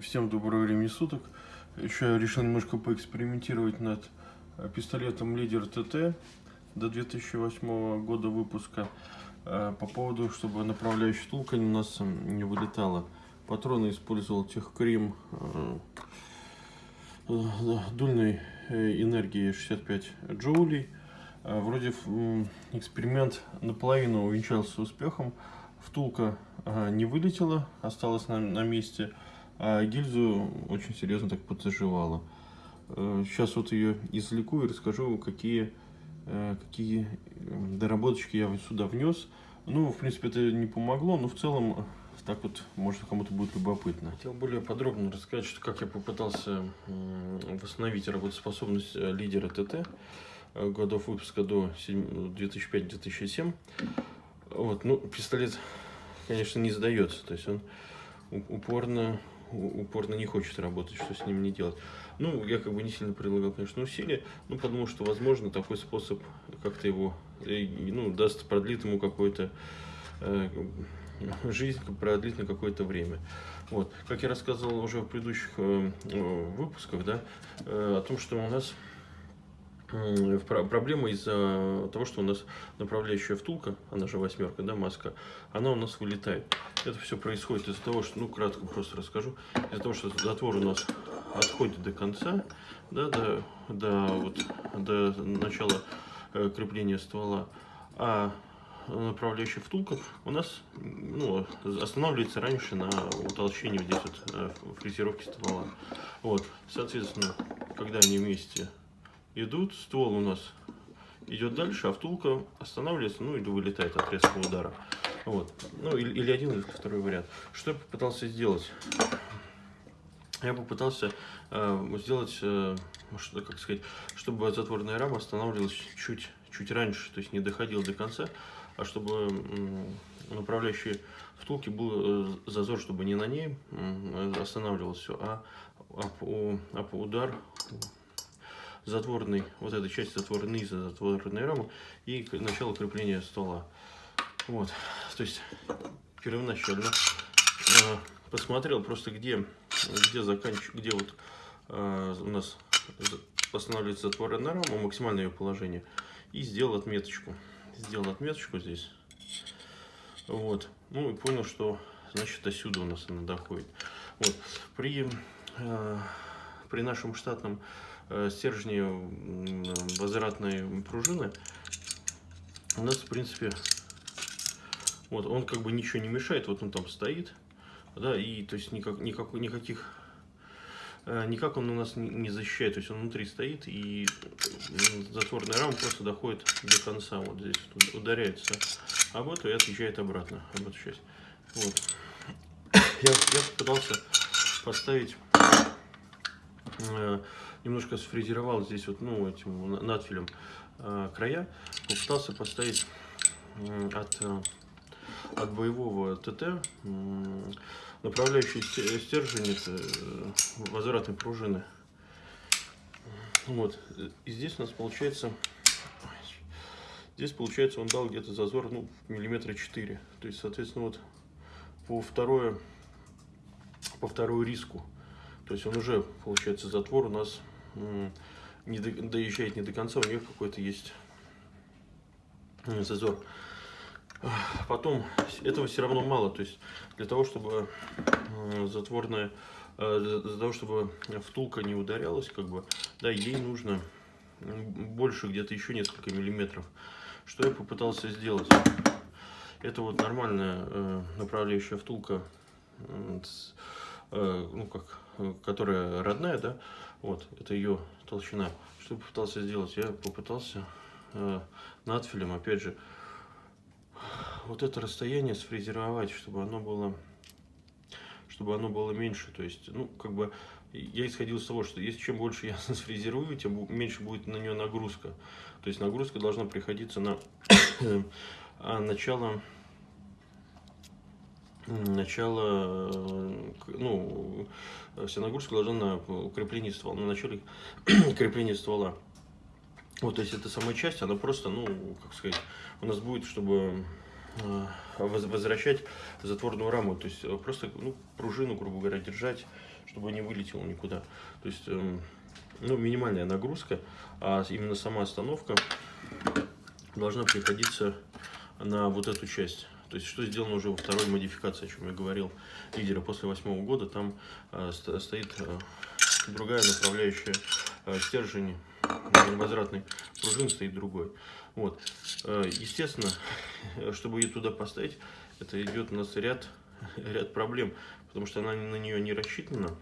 Всем доброго времени суток. Еще я решил немножко поэкспериментировать над э, пистолетом Лидер ТТ до 2008 года выпуска. Э, по поводу, чтобы направляющая втулка у нас не вылетала. Патроны использовал Техкрим э, дульной энергии 65 джоулей. Вроде эксперимент наполовину увенчался успехом. Втулка не вылетела, осталась на, на месте. А гильзу очень серьезно так подзаживала. Сейчас э, вот ее извлеку и расскажу, какие, э, какие доработочки я сюда внес. Ну, в принципе, это не помогло, но в целом так вот, может, кому-то будет любопытно. Хотел более подробно рассказать, что как я попытался восстановить работоспособность э, лидера ТТ годов выпуска до 2005-2007. Вот, ну, пистолет, конечно, не сдается, то есть он упорно упорно не хочет работать, что с ним не делать. Ну, я как бы не сильно прилагал, конечно, усилия, но потому что, возможно, такой способ как-то его, э, ну, даст, продлит ему какой-то э, жизнь, продлит на какое-то время. Вот. Как я рассказывал уже в предыдущих э, выпусках, да, э, о том, что у нас проблема из-за того, что у нас направляющая втулка, она же восьмерка, да, маска, она у нас вылетает. Это все происходит из-за того, что, ну, кратко просто расскажу, из-за того, что затвор у нас отходит до конца, да, до, до, вот, до начала э, крепления ствола, а направляющая втулка у нас ну, останавливается раньше на утолщении здесь вот э, фрезеровки ствола. Вот, соответственно, когда они вместе идут, ствол у нас идет дальше, а втулка останавливается, ну или вылетает от резкого удара. Вот. Ну или, или один, или второй вариант. Что я попытался сделать? Я попытался э, сделать, э, что, как сказать, чтобы затворная рама останавливалась чуть, чуть раньше, то есть не доходила до конца, а чтобы э, направляющие втулки был э, зазор, чтобы не на ней э, останавливалось все, а, а, а удар затворной, вот эта часть затвора низа затворной рамы и начало крепления ствола. Вот, то есть первоначально э, посмотрел просто где, где заканчиваю, где вот э, у нас останавливается затворная рама, максимальное ее положение, и сделал отметочку. Сделал отметочку здесь. Вот. Ну и понял, что значит отсюда у нас она доходит. Вот. При, э, при нашем штатном стержни возвратной пружины у нас, в принципе, вот он как бы ничего не мешает, вот он там стоит, да, и то есть никак, никак, никаких, э, никак он у нас не защищает, то есть он внутри стоит, и затворная рама просто доходит до конца, вот здесь ударяется об эту и отъезжает обратно, об эту часть. Вот. Я, я пытался поставить э, немножко сфрезеровал здесь вот, ну, этим надфилем э, края, попытался поставить э, от, э, от боевого ТТ э, направляющий стержень э, возвратной пружины. Вот, и здесь у нас получается, здесь получается он дал где-то зазор, ну, миллиметра 4. То есть, соответственно, вот по второе, по вторую риску, то есть он уже, получается, затвор у нас не до, доезжает не до конца, у нее какой-то есть зазор. Потом, этого все равно мало, то есть для того, чтобы затворная, э, для того, чтобы втулка не ударялась, как бы, да, ей нужно больше, где-то еще несколько миллиметров. Что я попытался сделать? Это вот нормальная э, направляющая втулка, э, ну как, которая родная, да, вот, это ее толщина. Что я попытался сделать? Я попытался э, надфилем, опять же, вот это расстояние сфрезеровать, чтобы оно было чтобы оно было меньше. То есть, ну, как бы, я исходил из того, что если чем больше я сфрезерую, тем меньше будет на нее нагрузка. То есть нагрузка должна приходиться на а начало начало, э, ну, вся нагрузка должна на укрепление ствола, на начале крепления ствола. Вот, то есть эта самая часть, она просто, ну, как сказать, у нас будет, чтобы э, возвращать затворную раму, то есть э, просто ну, пружину, грубо говоря, держать, чтобы не вылетело никуда. То есть эм, ну, минимальная нагрузка, а именно сама остановка должна приходиться на вот эту часть. То есть, что сделано уже во второй модификации, о чем я говорил, лидера после восьмого года, там э, стоит э, другая направляющая э, стержень возвратной пружины стоит другой. Вот. Э, естественно, чтобы ее туда поставить, это идет у нас ряд, ряд проблем, потому что она на нее не рассчитана.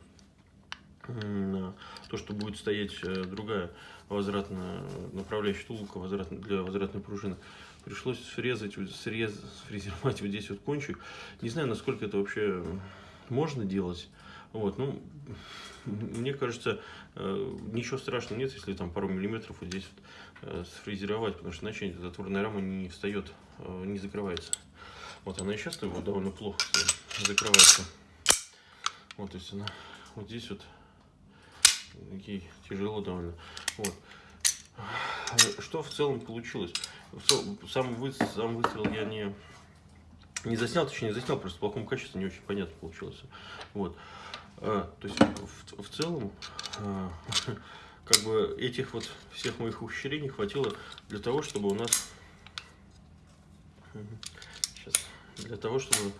То, что будет стоять э, другая возвратная направляющая втулка возврат, для возвратной пружины. Пришлось срезать, срез, сфрезеровать вот здесь вот кончик. Не знаю, насколько это вообще можно делать. Вот, ну, мне кажется, э, ничего страшного нет, если там пару миллиметров вот здесь вот э, сфрезеровать, потому что иначе затворная рама не встает, э, не закрывается. Вот она и сейчас вот довольно плохо закрывается. Вот, то есть она вот здесь вот ей тяжело довольно. Вот. Что в целом получилось? Сам, вы, сам выстрел я не, не заснял, точнее не заснял, просто в плохом качестве не очень понятно получилось. Вот. А, то есть в, в целом, а, как бы этих вот всех моих ухищрений хватило для того, чтобы у нас, сейчас, для того, чтобы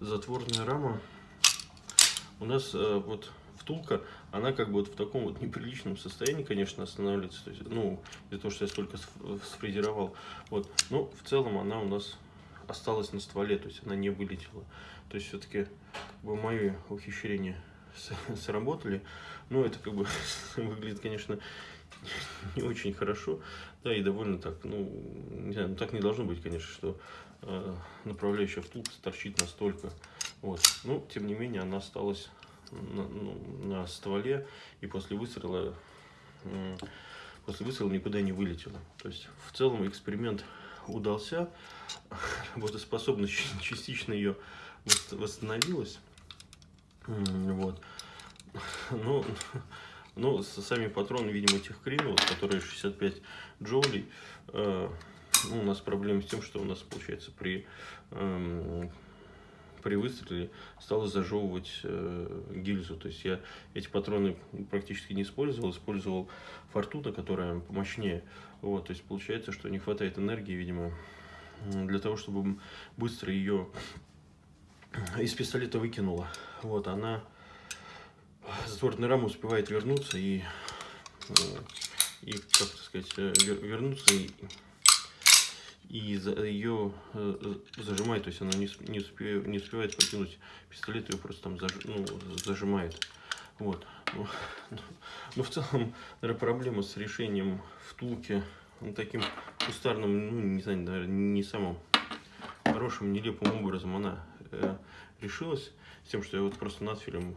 затворная рама у нас а, вот втулка, она как бы вот в таком вот неприличном состоянии, конечно, останавливается, то есть, ну, из-за того, что я столько сфрезеровал, вот, но в целом она у нас осталась на стволе, то есть она не вылетела. То есть все-таки как бы, мои ухищрения сработали. Но это как бы выглядит, конечно, не очень хорошо. Да, и довольно так, ну, не знаю, ну так не должно быть, конечно, что э, направляющая втулка торчит настолько. Вот. Но, тем не менее, она осталась на, ну, на стволе, и после выстрела, после выстрела никуда не вылетела. То есть, в целом, эксперимент удался, работоспособность частично ее восстановилась. Вот. Ну, ну, сами патроны, видимо, этих кринов, которые 65 джоулей, э, у нас проблема с тем, что у нас, получается, при, э, при выстреле стало зажевывать э, гильзу. То есть я эти патроны практически не использовал, использовал фортуна, которая помощнее. Вот, то есть получается, что не хватает энергии, видимо, для того, чтобы быстро ее из пистолета выкинула. Вот она затворная рама успевает вернуться и, э, и как сказать, э, вернуться и, и ее э, зажимает, то есть она не, не, не успевает покинуть пистолет, ее просто там заж, ну, зажимает. Вот. Ну, ну, в целом, наверное, проблема с решением втулки ну, таким кустарным, ну, не знаю, наверное, не самым хорошим, нелепым образом она э, решилась тем, что я вот просто над фильмом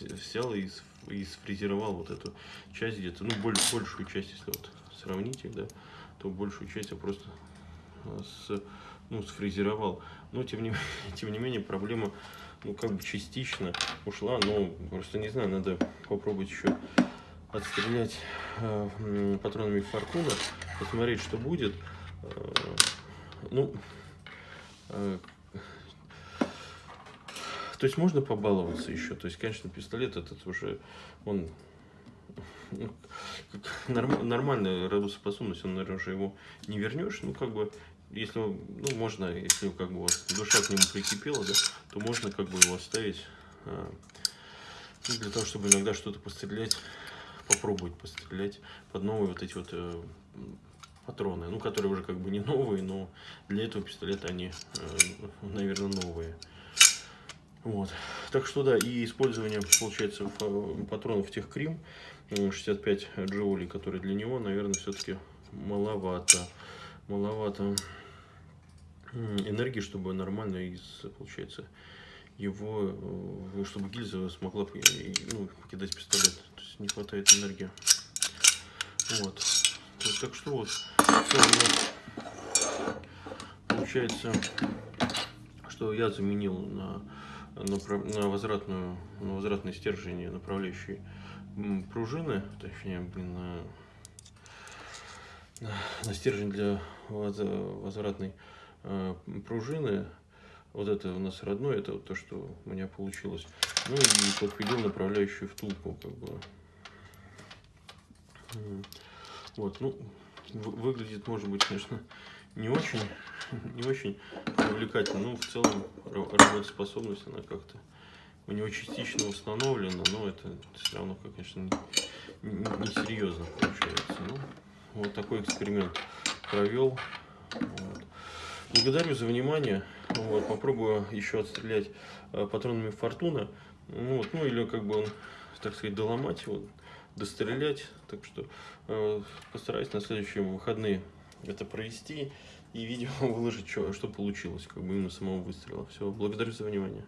взял и, и сфрезеровал вот эту часть где-то, ну, боль, большую часть, если вот сравнить их, да, то большую часть я просто э, с, ну, сфрезеровал. Но, тем не, тем не менее, проблема, ну, как бы частично ушла, но просто не знаю, надо попробовать еще отстрелять э, патронами фортуна, посмотреть, что будет. Э, ну, э, то есть можно побаловаться еще. То есть, конечно, пистолет этот уже, он ну, норм, нормальная работоспособность, он, наверное, уже его не вернешь. Ну, как бы, если, ну, можно, если как бы вот, душа к нему прикипела, да, то можно как бы его оставить ну, для того, чтобы иногда что-то пострелять, попробовать пострелять под новые вот эти вот э, патроны, ну, которые уже как бы не новые, но для этого пистолета они, э, наверное, новые. Вот. Так что да, и использование, получается, патронов тех Крим 65 джоулей, которые для него, наверное, все-таки маловато. Маловато энергии, чтобы нормально из, получается, его, э, чтобы гильза смогла ну, покидать пистолет. То есть не хватает энергии. Вот. Так что вот, получается, что я заменил на на возвратную, на возвратное стержень направляющей пружины, точнее, блин, на, на стержень для возвратной э, пружины. Вот это у нас родное, это вот то, что у меня получилось. Ну и подпилил направляющую втулку, как бы. Вот, ну, выглядит, может быть, конечно, не очень, не очень привлекательно, но в целом работоспособность, она как-то у него частично установлена, но это все равно, конечно, не, не, серьезно получается. Ну, вот такой эксперимент провел. Вот. Благодарю за внимание. Вот, попробую еще отстрелять э, патронами Фортуна. Ну, вот, ну или как бы он, так сказать, доломать его, дострелять. Так что э, постараюсь на следующие выходные это провести и видео выложить, что, что получилось, как бы именно самого выстрела. Все, благодарю за внимание.